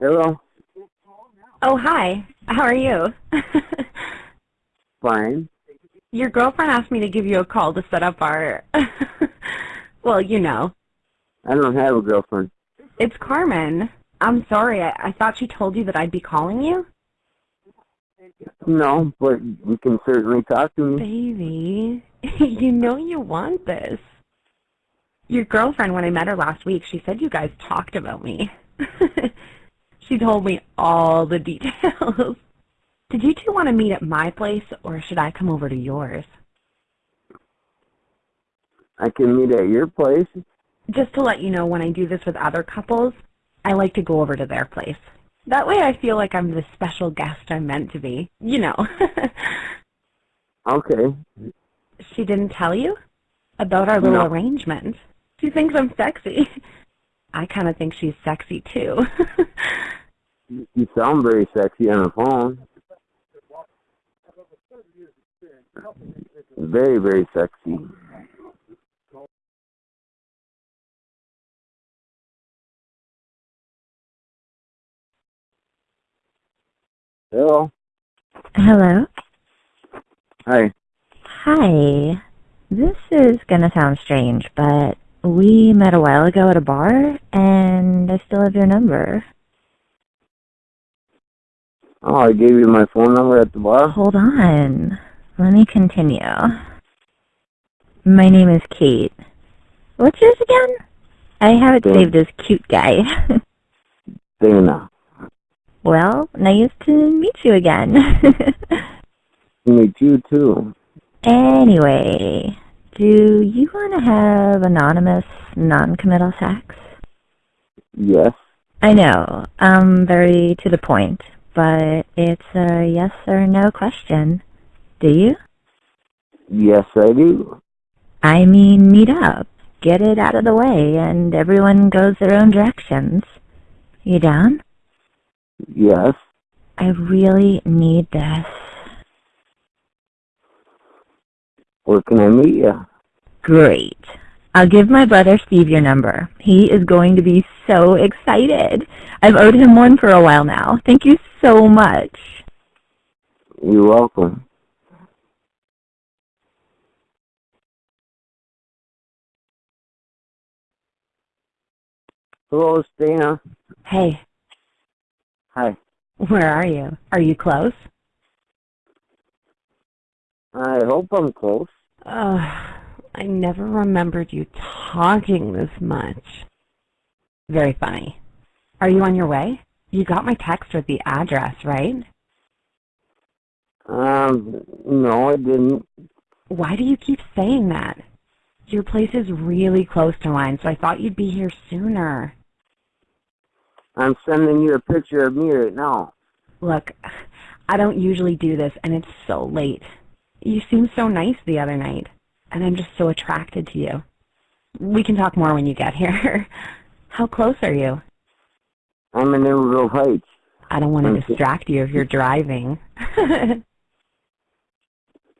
Hello. Oh, hi. How are you? Fine. Your girlfriend asked me to give you a call to set up our... well, you know. I don't have a girlfriend. It's Carmen. I'm sorry. I, I thought she told you that I'd be calling you. No, but you can certainly talk to me. Baby, you know you want this. Your girlfriend, when I met her last week, she said you guys talked about me. she told me all the details. Did you two want to meet at my place, or should I come over to yours? I can meet at your place. Just to let you know, when I do this with other couples, I like to go over to their place. That way I feel like I'm the special guest I'm meant to be. You know. Okay. she didn't tell you? About our little No. arrangement. She thinks I'm sexy. I kind of think she's sexy too. You sound very sexy on the phone. Very, very sexy. Hello. Hello. Hi. Hi. This is gonna sound strange, but we met a while ago at a bar, and I still have your number. Oh, I gave you my phone number at the bar. Hold on. Let me continue. My name is Kate. What's yours again? I have it Dan. saved as cute guy. Dana. well, nice to meet you again. Meet you too. anyway, do you want to have anonymous, non-committal sex? Yes. I know, I'm very to the point, but it's a yes or no question. Do you? Yes, I do. I mean, meet up, get it out of the way, and everyone goes their own directions. You down? Yes. I really need this. Where can I meet you? Great. I'll give my brother Steve your number. He is going to be so excited. I've owed him one for a while now. Thank you so much. You're welcome. Hello, Dana. hey, Hi. where are you? Are you close? I hope I'm close. Ugh, I never remembered you talking this much. Very funny. Are you on your way? You got my text with the address, right? Um, no, I didn't. Why do you keep saying that? Your place is really close to mine, so I thought you'd be here sooner. I'm sending you a picture of me right now. Look, I don't usually do this, and it's so late. You seemed so nice the other night, and I'm just so attracted to you. We can talk more when you get here. How close are you? I'm in Emerald Heights. I don't want to distract you if you're driving.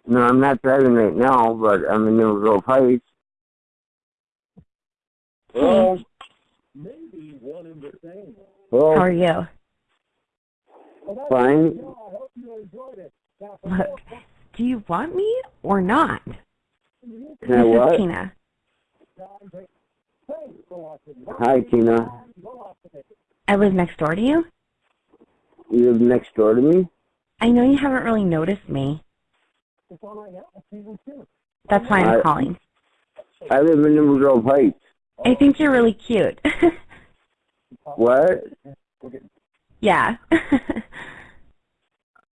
No, I'm not driving right now, but I'm in Emerald Heights. Hello. Hmm. How Hello. are you? Fine. Look, do you want me or not? Can I this what? is Tina. Hi, Tina. I live next door to you. You live next door to me? I know you haven't really noticed me. That's why I'm I- calling. I live in Emerald Heights. I think you're really cute. What? yeah.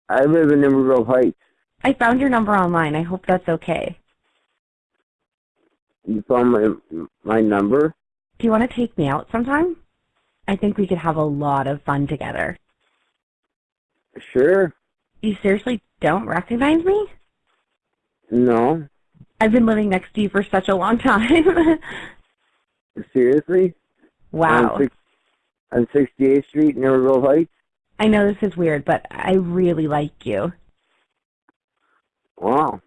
I live in Emerald Heights. I found your number online. I hope that's okay. You found my my number? Do you want to take me out sometime? I think we could have a lot of fun together. Sure. You seriously don't recognize me? No. I've been living next to you for such a long time. Seriously? wow. On, six, on 68th Street Emerald Heights? I know this is weird, but I really like you. Wow.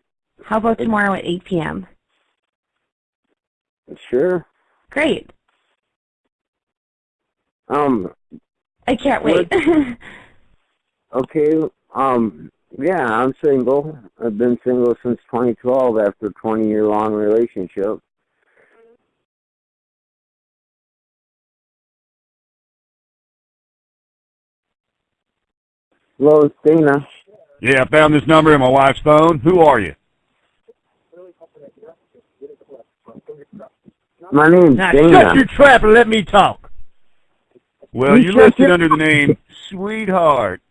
How about tomorrow at 8 p.m.? Sure. Great. Um, I can't wait. Okay, um, yeah, I'm single. I've been single since 2012 after a 20 year long relationship. Hello, it's Dana. Yeah, I found this number in my wife's phone. Who are you? My name's Now Dana. shut your trap and let me talk. Well, You you're shut listed your- under the name Sweetheart.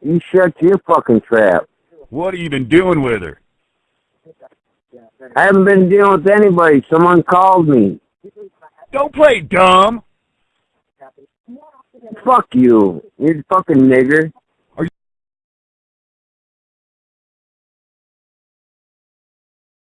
You shut your fucking trap. What have you been doing with her? I haven't been dealing with anybody. Someone called me. Don't play dumb. Fuck you. You fucking nigger.